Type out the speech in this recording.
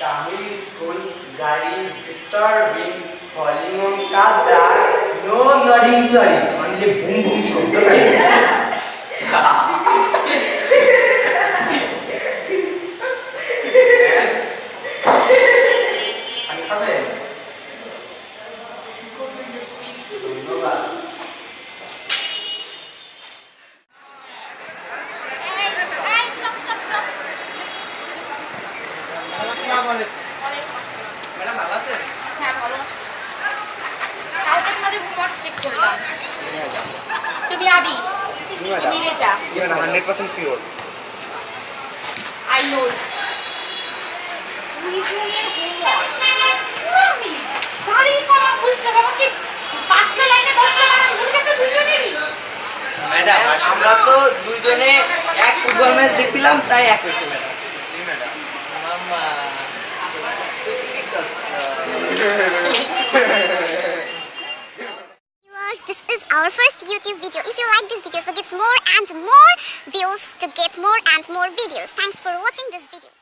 Tamil school guy is disturbing, falling on Kada. No nodding, sorry. Only boom boom shabd. Uncover. Go to your. ধন্যবাদ। Madam ভালো আছেন? হ্যাঁ ভালো আছি। কালকে তোমাদের হোমওয়ার্ক চেক করলাম। তুমি আবি তুমি Reza hundred percent pure I know দুইজনের হোমওয়ার্ক। দাঁড়িয়ে করা ফুল আমাকে পাঁচটা লাইনে দশটা বানান। ভুল গেছে দুইজনেরই। ম্যাডাম আমরা তো দুইজনে এক ফুটবল ম্যাচ দেখছিলাম তাই এক হয়েছে madam. This is our first YouTube video. If you like this video, so get more and more views to get more and more videos. Thanks for watching this video.